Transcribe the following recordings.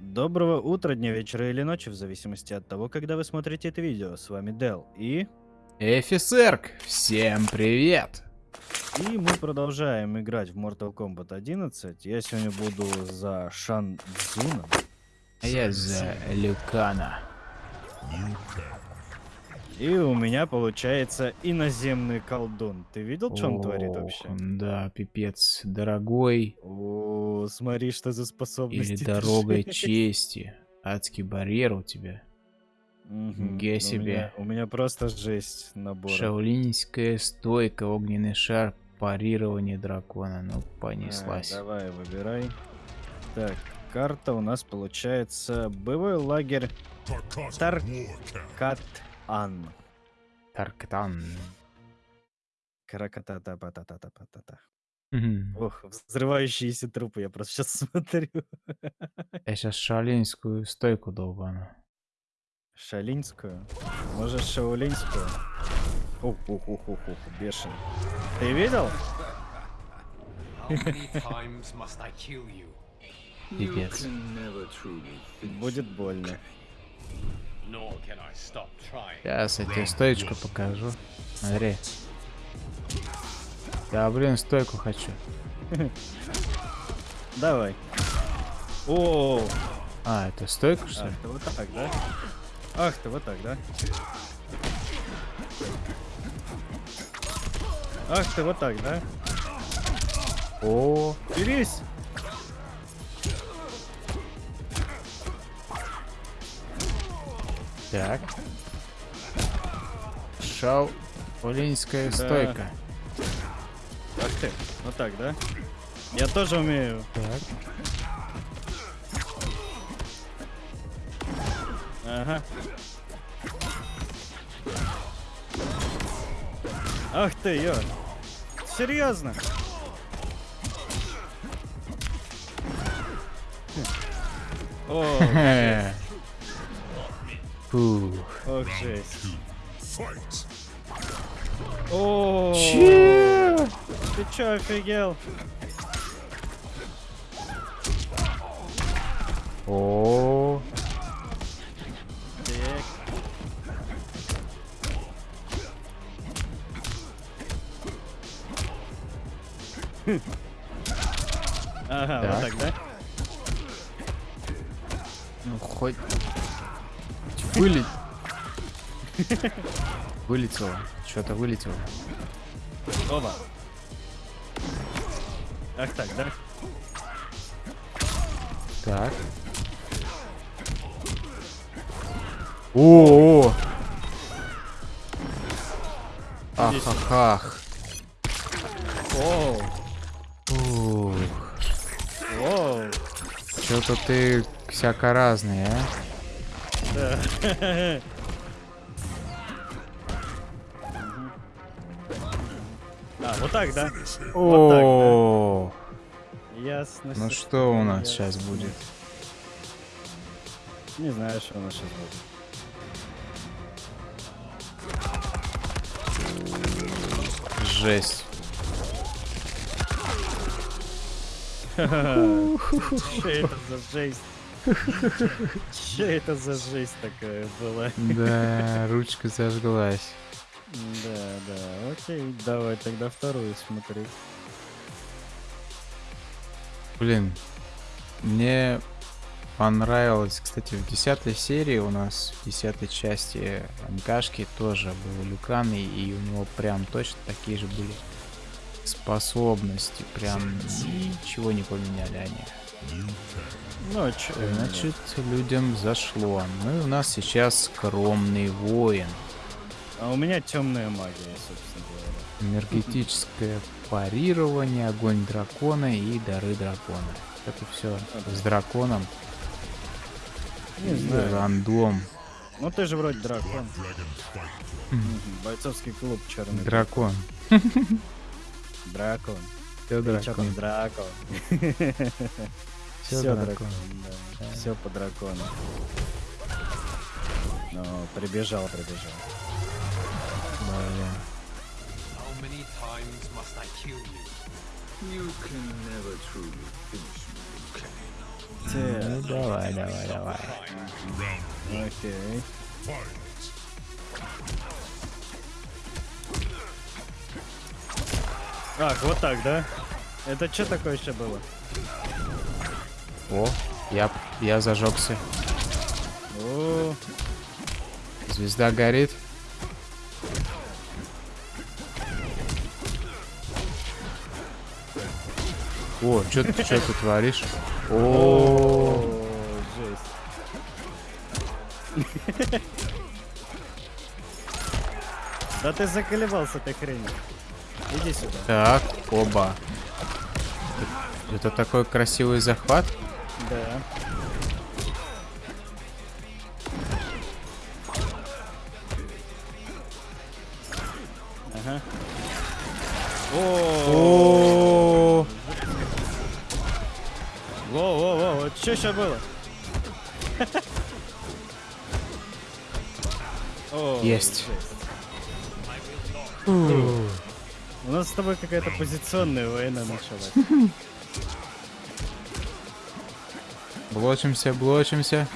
Доброго утра, дня, вечера или ночи, в зависимости от того, когда вы смотрите это видео. С вами Дел и... Эфисерк, всем привет! И мы продолжаем играть в Mortal Kombat 11. Я сегодня буду за Шан Цзуна. А я за Люкана. И у меня получается иноземный колдун. Ты видел, что он творит вообще? Да, пипец, дорогой. О, смотри, что за способности. Или дорогой чести. Адский барьер у тебя. Мгм. Ге У себе. меня- У меня просто жесть набор. Шаолиньская стойка, огненный шар, парирование дракона. Ну, понеслась. давай, выбирай. Так, карта у нас получается боевой лагерь Таркат-Ан. Тарктан. Краката-та-па-та-та-та-та-та. Мгм. Ох, взрывающиеся трупы, я просто сейчас смотрю. Я сейчас шаолиньскую стойку долбану. Шалинскую? Может, шаолинскую? Ух, ух, ух, ух, ух, бешеный. Ты видел? Пипец. Будет больно. Сейчас я тебе стоечку покажу. Смотри. Я, блин, стойку хочу. Давай. О, А, это стойка, что ах ли? ты вот так, да? Ах ты вот так, да? Ах ты вот так, да? О, Берись! Так. Шаолиньская Да. стойка. Ах ты, вот так, да? Я тоже умею. Так. Ага. Ах ты, ё. Серьезно? О, Фух. ох, жесть. О, Че? ты чё, офигел? О, Так. Ага, вот Так. так, да? ну хоть вылет. Вылетело. Что-то вылетело. Оба. Ах так, да? Так. О, -о, -о. Ахахах. Оу, Ух. оу, Что-то ты всяко разный, а? Да. А, вот так, да? Вот так, О, да? Ясно. ну что у нас Ясно. сейчас будет? Не знаю, что у нас сейчас будет. Жесть. Что это за жесть? Что это за жесть такая была? Да, ручка зажглась. Да, да, окей, давай тогда вторую смотреть. Блин, мне понравилось, кстати, в десятой серии у нас, в десятой части МКшки тоже был Люкан, и у него прям точно такие же были способности, прям ничего не поменяли они. Ну, а Значит, людям зашло. Ну и у нас сейчас скромный воин. А у меня темная магия, собственно говоря. Энергетическое парирование, огонь дракона и дары дракона. Это все с драконом. Не знаю. Рандом. Ну ты же вроде дракон. Бойцовский клуб черный. Дракон. Дракон. Все дракон. дракон? Всё дракон. Все по дракону. Ну, прибежал, прибежал. Блин. How many times must I kill you? You can never truly finish me, Liu Kang. Те, Ну давай, давай, давай. окей. Ах, вот так, да? Это что такое еще было? О, я, я зажегся. О, Звезда горит. О, что ты, что ты творишь? О, жесть. Да ты заколебался этой хренью. Иди сюда. так, оба. Это такой красивый захват. Да. Ага. О, О, во, во, во, вот что сейчас было? О, Есть. жесть. С тобой какая-то позиционная война началась. блочимся, блочимся.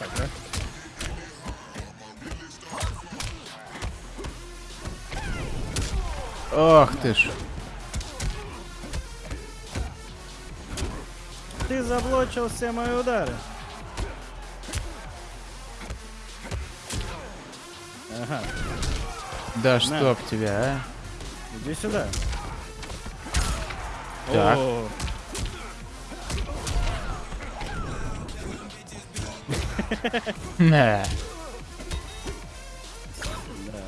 Ага, вот? Ох ты ж. Ты заблочил все мои удары. Ага, Да чтоб тебя, а. Иди сюда. Так. О, да,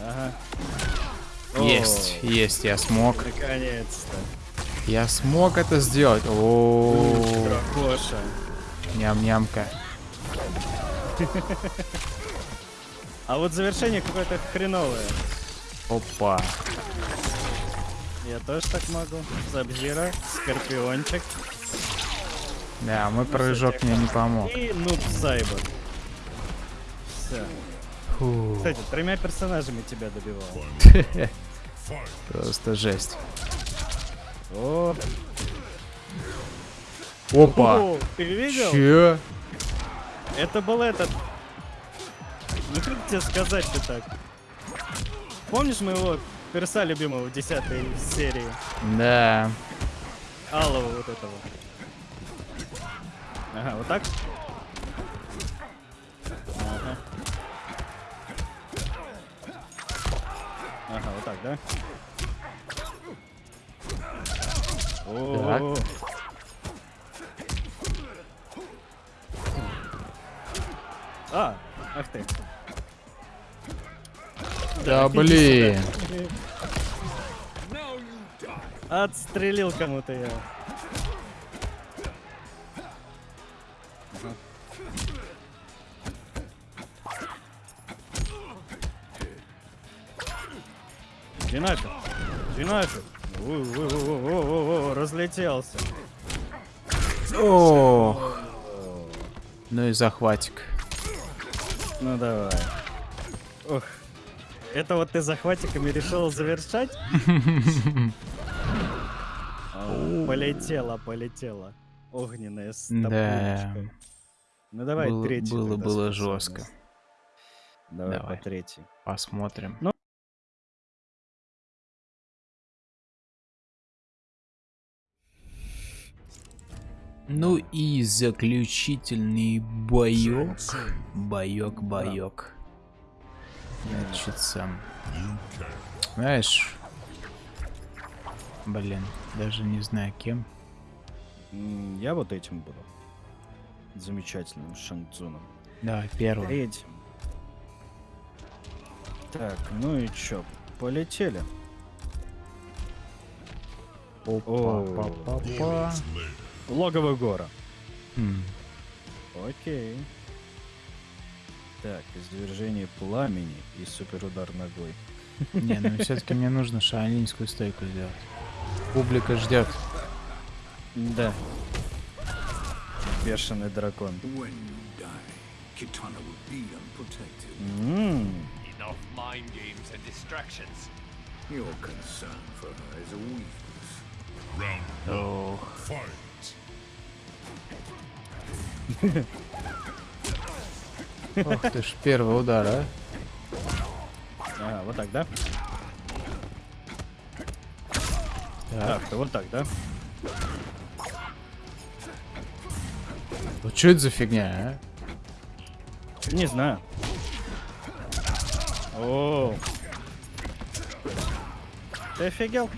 ага. Есть, есть, я смог. Наконец-то. Я смог это сделать. О, Дракоша. ням-нямка. А вот завершение какое-то хреновое. Опа. Я тоже так могу. Сабзира, Скорпиончик Да, мой прыжок мне не помог. и Нуб Сайбер. Все. Фу, Кстати, тремя персонажами тебя добивал. просто жесть. О, Опа. О, ты видел? Че? Это был этот. Ну как тебе сказать-то так? Помнишь моего перса любимого 10 серии? Да. Алого вот этого. Ага, вот так? Ага. Ага, вот так, да? О, А, ах ты. Да блин. Отстрелил кому-то я. Нафиг. О-о-о-о-о-о, разлетелся. Ох. Ну и захватик. Ну давай. Ох. Это вот ты захватиками решил завершать? Полетела, полетела. Огненная с Да. Ну давай третий. было- было жестко. Давай, Давай. по третий. Посмотрим. Ну. Ну и заключительный боек. Боек, боек. Значит, сам. Знаешь, блин, даже не знаю кем. Я вот этим буду. Замечательным Шанцуном. Давай, первый. Третьим. Так, ну и чё, полетели. Опа, па, па, па. Логово гора. Хм, Окей. Так, извержение пламени и суперудар ногой. Не, ну все-таки мне нужно шаолиньскую стойку сделать. Публика ждет. Да. Бешеный дракон. М, Enough mind games and distractions. Your concern for her is a weakness. ох. Ох ты ж, первый удар, а? Ага, вот так, да? Так. Так, то вот так, да? Вот что это за фигня, а? Не знаю. О. Ты офигел?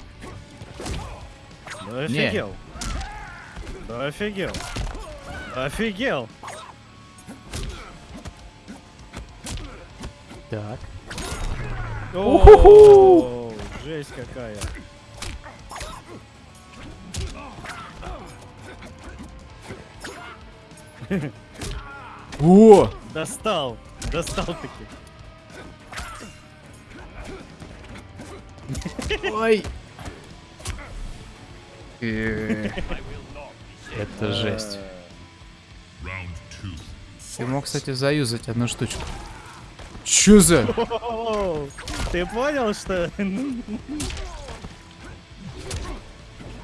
Да Не. офигел. Да офигел. Так. О, жесть какая. О! Достал. Достал таки. Ой! Э, Это жесть. Ты мог, кстати, заюзать одну штучку. Чё за? Ты понял, что...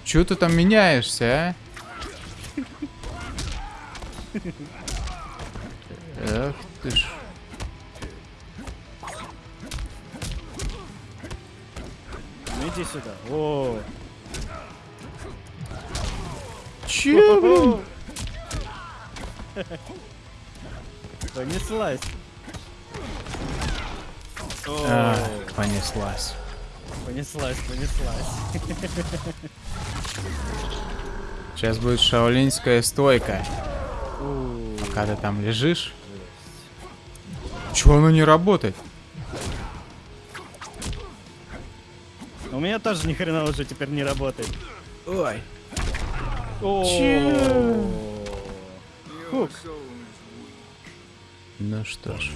Чё ты там меняешься, а? Эх ты ж. Ну иди сюда. О. Чё, блин? Понеслась. О, А, понеслась. понеслась, понеслась. Сейчас будет шаолинская стойка. Пока ты там лежишь. Чё оно не работает? У меня тоже ни хрена уже теперь не работает. Ой. Is weak. Ну что ж.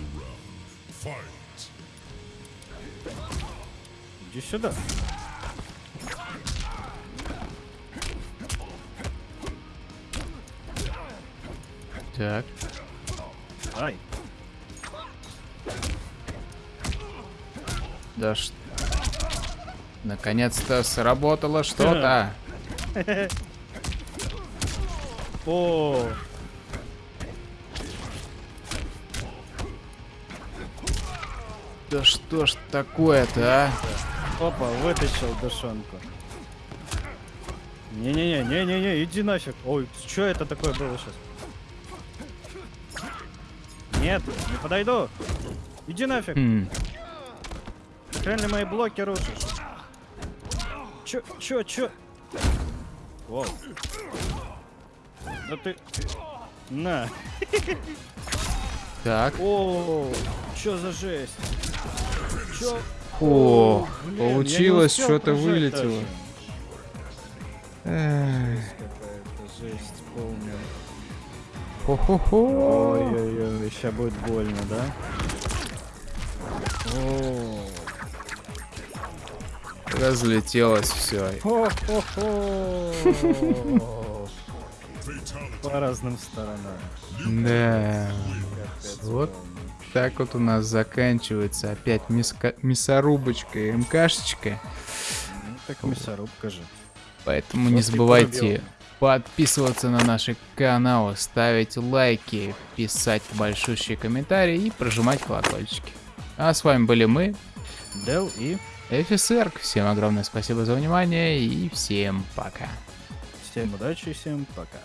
Иди сюда. Так. Ай. Да ш... Наконец-то сработало что-то. О. Да что ж такое-то, а? Опа, вытащил душонку. Не-не-не, не-не-не, иди нафиг. Ой, что это такое было сейчас? Нет, не подойду. Иди нафиг. Хм. Ли мои блоки рушишь? Чё, чё, чё? Воу. Да ты... На. Так. О, чё за жесть? Чё? О, Блин, получилось, что-то вылетело. Хо-хо-хо. Ой-ой-ой, сейчас будет больно, да? О, Разлетелось все. Хо-хо-хо. По разным сторонам. Да. Вот. Так вот у нас заканчивается опять миска- мясорубочка и МКшечка. Ну, так мясорубка же. Поэтому не Вот ты забывайте подписываться на наши каналы, ставить лайки, писать большущие комментарии и прожимать колокольчики. А с вами были мы, Дел и FSR. Всем огромное спасибо за внимание и всем пока. всем удачи, всем пока.